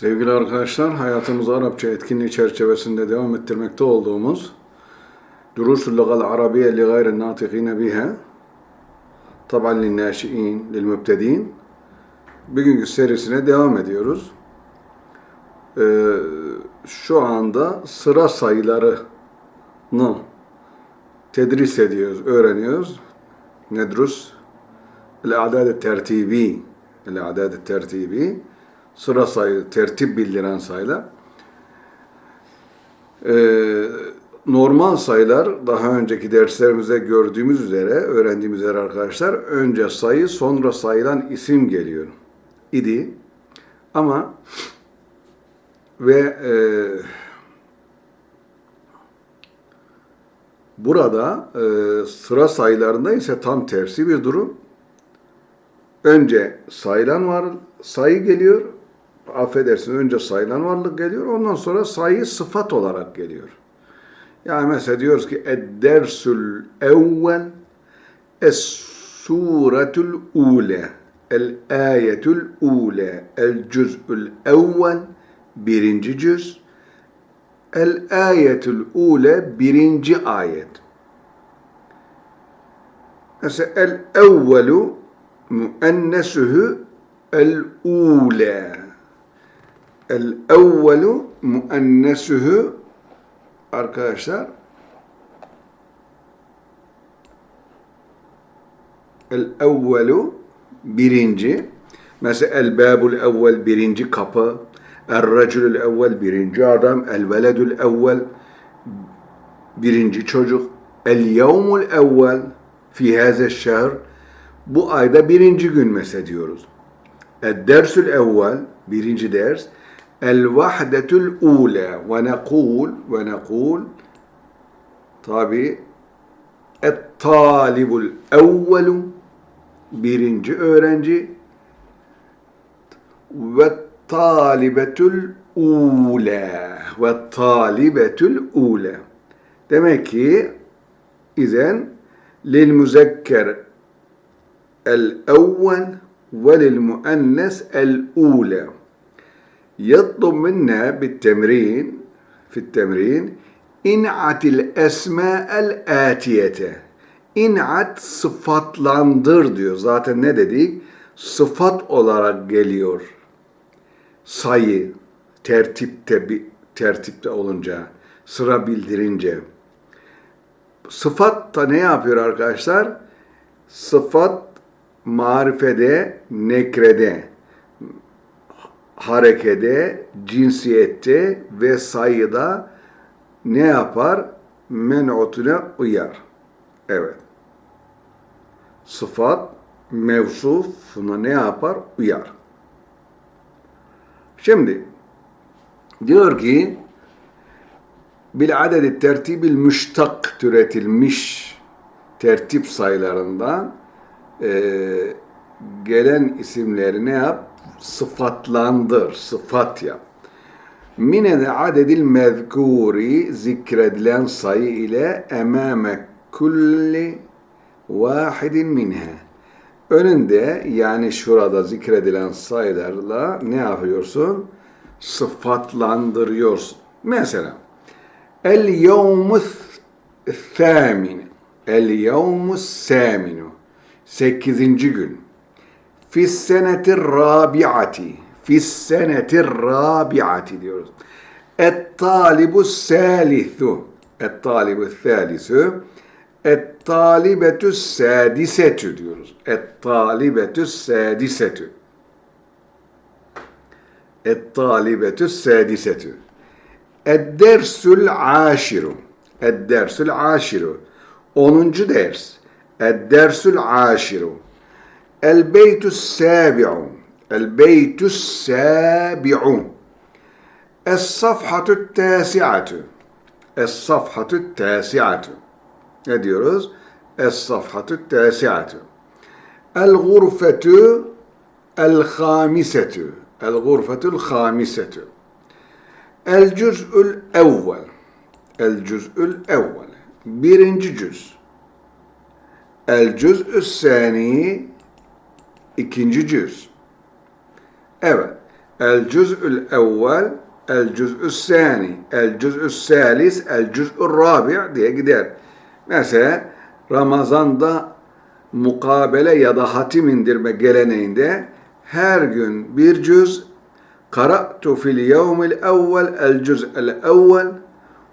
Sevgili arkadaşlar, hayatımızı Arapça etkinliği çerçevesinde devam ettirmekte olduğumuz Durusul Lugal Arabiye li gayri natikine biha taban lin naşiin lil mübtedin bugünkü serisine devam ediyoruz. Ee, şu anda sıra sayılarını tedris ediyoruz, öğreniyoruz. Nedrus el-adad tertibi el-adad tertibi sıra sayı, tertip bildiren sayılar. Ee, normal sayılar daha önceki derslerimizde gördüğümüz üzere, öğrendiğimiz üzere arkadaşlar önce sayı sonra sayılan isim geliyor idi. Ama ve e, burada e, sıra sayılarında ise tam tersi bir durum. Önce sayılan var, sayı geliyor. Affedersin önce sayılan varlık geliyor. Ondan sonra sayı sıfat olarak geliyor. Yani mesela diyoruz ki ed-dersül evvel es-suretul ule el-ayetül ule el-cüz'ül evvel birinci cüz el-ayetül ule birinci ayet. Mesela el-evvelu müennesühü el-ule el-evvelu müennesühü arkadaşlar. El-evvelu birinci. Mesela el-babul evvel birinci kapı. El-racülül evvel birinci adam. El-veledül evvel birinci çocuk. El-yevmul evvel fi haze şehr. Bu ayda birinci gün mesela diyoruz. El-dersül evvel birinci ders el-vahdetül ule ve nekul ve nekul. Tabi et-talibul evvelu. Birinci öğrenci. Ve talibetül ule ve talibetül ule demek ki izen lil müzekker el evvel ve lil müennes el ule يطلب منا بالتمرين في التمرين انعت الأسماء الآتية İnat sıfatlandır diyor. Zaten ne dedik? Sıfat olarak geliyor. Sayı, tertipte bir tertipte olunca, sıra bildirince. Sıfat da ne yapıyor arkadaşlar? Sıfat marifede, nekrede, harekede, cinsiyette ve sayıda ne yapar? Men'utuna uyar. Evet. Sıfat mevsufuna ne yapar? Uyar. Şimdi diyor ki bil adedi tertibil müştak türetilmiş tertip sayılarından e, gelen isimleri ne yap? Sıfatlandır, sıfat yap. Mine adedil mezkuri zikredilen sayı ile emame kulli vahidin minha. Önünde yani şurada zikredilen sayılarla ne yapıyorsun? Sıfatlandırıyorsun. Mesela el yevmus thamine el yevmus saminu sekizinci gün fis seneti rabiati fis seneti rabiati diyoruz. Et talibu salithu et talibu thalisu et talibetü sadisetü diyoruz. Et talibetü sadisetü. Et talibetü sadisetü. Et dersül aşiru. Et dersül aşiru. Onuncu ders. Et dersül aşiru. El beytü sabi'u. El beytü sabi'u. Es safhatü tasi'atü. Es safhatü tasi'atü. Ne diyoruz? Es-safhatü tesiatü. El-gurfetü el-hamisetü. El-gurfetül hamisetü. El-cüz'ül evvel. El-cüz'ül evvel. Birinci cüz. El-cüz'ü sani. İkinci cüz. Evet. el cüz'ül evvel, el cüz'ü sani, el cüz'ü salis, el cüz'ü rabi' diye gider. Mesela Ramazan'da mukabele ya da hatim indirme geleneğinde her gün bir cüz qara'tu fil yevmil evvel el cüz'el evvel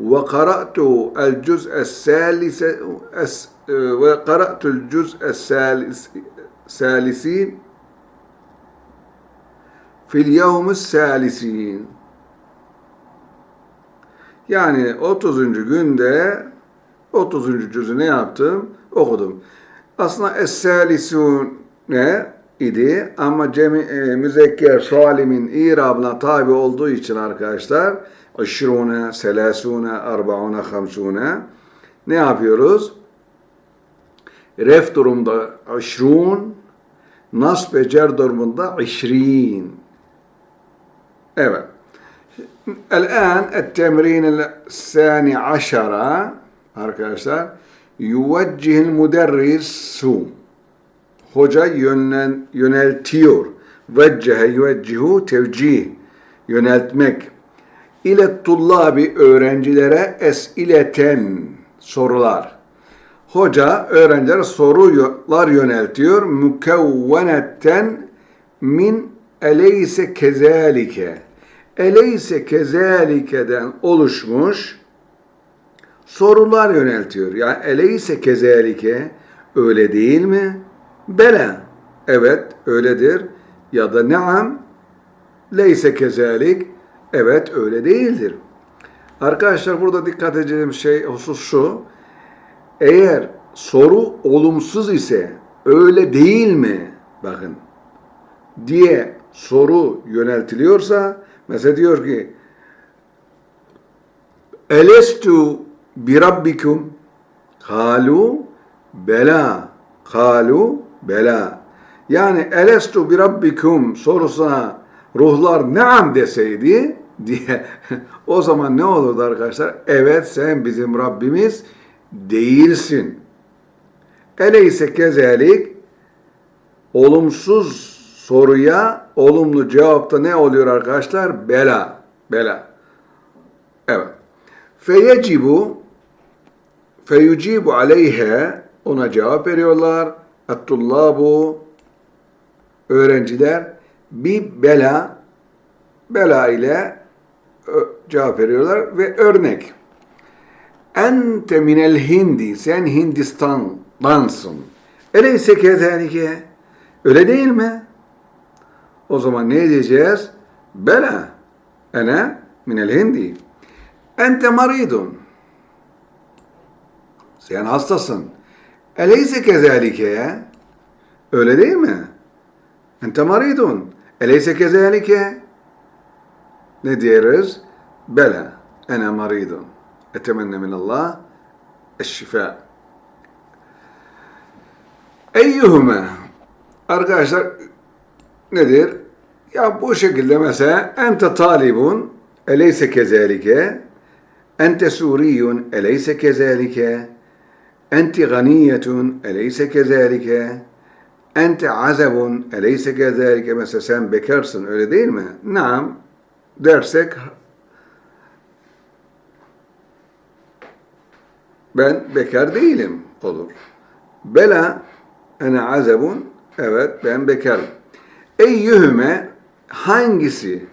ve qara'tu el cüz'es salise salisin fil yevmis salisin yani 30. günde 30. cüzü ne yaptım? Okudum. Aslında Es-Salisun ne idi ama cemi, e, müzekker salimin irabına tabi olduğu için arkadaşlar Işrune, selasune, arbaune, hamsune ne yapıyoruz? Ref durumda işrun, nasb ve cer durumunda işrin. Evet. الآن التمرين الثاني عشر arkadaşlar يوجه المدرس hoca yönlen, yöneltiyor. Veccehe yüveccihu tevcih yöneltmek. İle tullabi öğrencilere esileten sorular. Hoca öğrencilere sorular yöneltiyor. Mükevvenetten min eleyse kezalike. Eleyse kezalikeden oluşmuş sorular yöneltiyor. Yani eleyse kezalike öyle değil mi? Bela. Evet öyledir. Ya da naam leyse kezalik. Evet öyle değildir. Arkadaşlar burada dikkat edeceğim şey husus şu. Eğer soru olumsuz ise öyle değil mi? Bakın diye soru yöneltiliyorsa mesela diyor ki Elestu bi rabbikum kalu bela kalu bela yani elestu bi rabbikum sorusuna ruhlar naam deseydi diye o zaman ne olurdu arkadaşlar? Evet sen bizim Rabbimiz değilsin. Eleyse kezelik olumsuz soruya olumlu cevapta ne oluyor arkadaşlar? Bela. Bela. Evet. Feyecibu feyucibu aleyhe ona cevap veriyorlar. Ettullabu öğrenciler bir bela bela ile cevap veriyorlar ve örnek. Ente minel hindi sen Hindistan'dansın. Eleyse kezalike öyle değil mi? O zaman ne diyeceğiz? Bela ene minel hindi. Ente maridun. Sen hastasın. Eleyse kezalike. Öyle değil mi? Ente maridun. Eleyse kezalike. Ne diyoruz? Bela. Ene maridun. Etemenne minallah eşşifa. Eyyuhume. Arkadaşlar nedir? Ya bu şekilde mesela ente talibun eleyse kezalike ente suriyun eleyse kezalike enti ganiyetun eleyse kezalike ente azabun eleyse kezalike mesela sen bekarsın öyle değil mi? Naam dersek ben bekar değilim olur. Bela ene azabun evet ben bekarım. Eyyühüme hangisi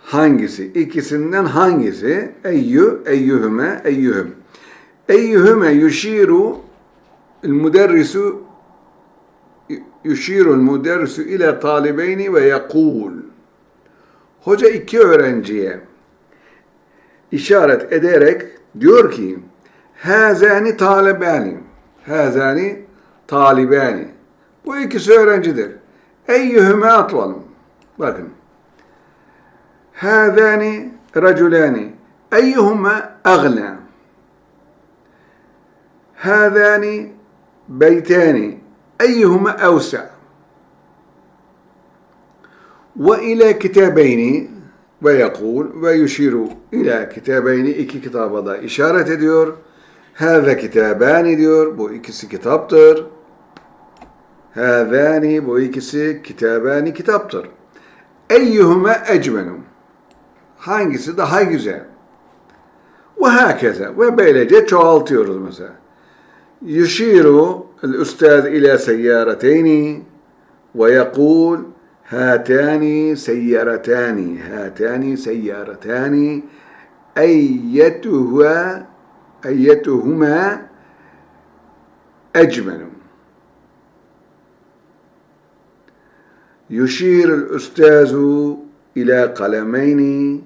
hangisi ikisinden hangisi eyyü eyyühüme eyyühüm eyyühüme yuşiru المدرس يشير المدرس إلى طالبين ويقول Hoca iki öğrenciye işaret ederek diyor ki Hazani talibani Hazani talibani Bu ikisi öğrencidir. Eyyühüme atvalım. Bakın. Hazani raculani Eyyühüme agla Hazani beytani Eyyühüme evsa ve yekul ve yuşiru ile kitabeyni iki kitaba da işaret ediyor. Heve kitabani diyor. Bu ikisi kitaptır. Hevani bu ikisi kitabani kitaptır. Eyyuhume ecmenu. Hangisi daha güzel? Ve hakeze. Ve böylece çoğaltıyoruz mesela. Yuşiru el üstad ile seyyareteyni ve yekul هاتان سيارتان هاتان سيارتان أيتها أيتهما أجمل. يشير الأستاذ إلى قلمين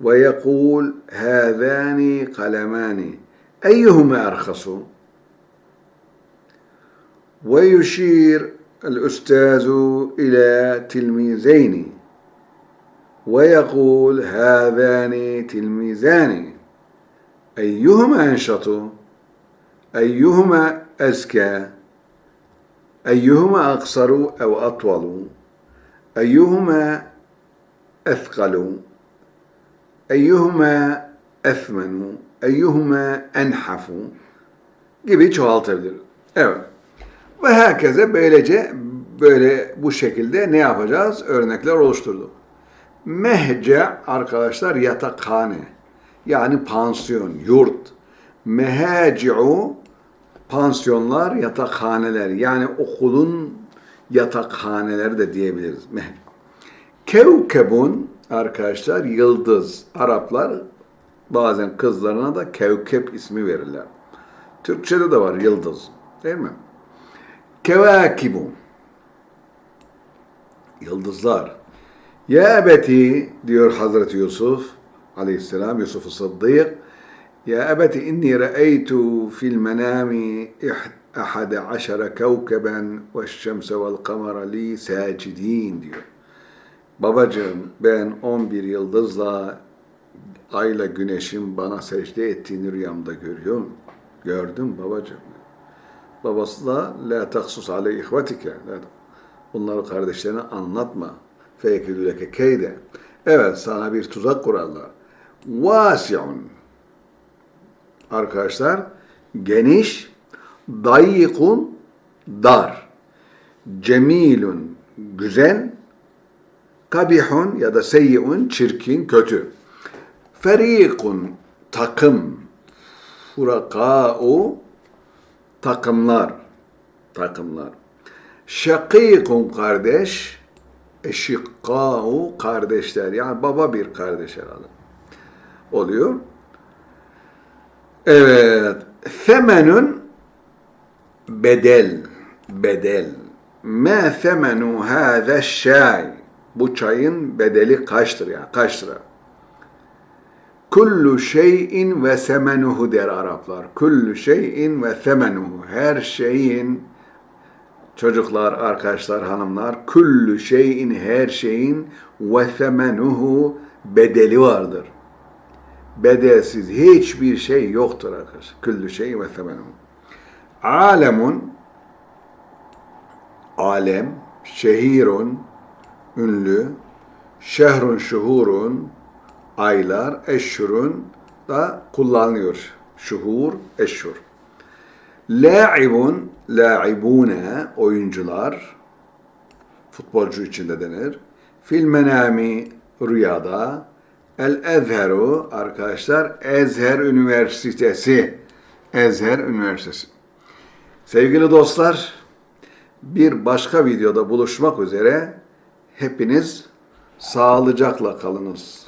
ويقول هذان قلمان أيهما أرخص؟ ويشير الأستاذ إلى تلميذين. ويقول هذان تلميذان. أيهما أنشط؟ أيهما أزكى؟ أيهما أقصر أو أطول؟ أيهما أثقل؟ أيهما أثمن؟ أيهما أنحف؟ Gibi çoğaltabilir. Evet. Ve herkese böylece böyle bu şekilde ne yapacağız? Örnekler oluşturduk. Mehce arkadaşlar yatakhane. Yani pansiyon, yurt. Mehaci'u pansiyonlar, yatakhaneler. Yani okulun yatakhaneleri de diyebiliriz. Kevkebun arkadaşlar yıldız. Araplar bazen kızlarına da kevkep ismi verirler. Türkçede de var yıldız. Değil mi? Kevakibu. Yıldızlar. Ya ebeti diyor Hazreti Yusuf aleyhisselam, Yusuf-u Sıddık. Ya ebeti inni re'eytu fil menami ahade aşara kevkeben ve şemse vel kamera li sacidin diyor. Babacığım ben 11 yıldızla ayla güneşin bana secde ettiğini rüyamda görüyorum. Gördüm babacığım. Babası da la taksus ale ihvetike. La- Bunları kardeşlerine anlatma. Fekidüleke keyde. Evet sana bir tuzak kurarlar. Vasiun. Arkadaşlar geniş, dayikun, dar. Cemilun, güzel. Kabihun ya da seyyiun, çirkin, kötü. Ferikun, takım. Furaka'u, takımlar. Takımlar. Şakikun kardeş, eşikkâ'u kardeşler. Yani baba bir kardeş herhalde. Oluyor. Evet. Femenun bedel. Bedel. Ma femenu hâze şây. Bu çayın bedeli kaçtır ya? Kaç lira? Kullu şeyin ve semenuhu der Araplar. Kullu şeyin ve semenuhu. Her şeyin çocuklar, arkadaşlar, hanımlar, kullu şeyin, her şeyin ve semenuhu bedeli vardır. Bedelsiz hiçbir şey yoktur arkadaşlar. Kullu şeyin ve semenuhu. Alemun, alem, şehirun, ünlü, şehrun, şuhurun, aylar, eşhurun da kullanılıyor. Şuhur, eşhur. La'ibun, la'ibune, oyuncular, futbolcu içinde denir. Fil menami, rüyada. El Ezheru, arkadaşlar, Ezher Üniversitesi. Ezher Üniversitesi. Sevgili dostlar, bir başka videoda buluşmak üzere hepiniz sağlıcakla kalınız.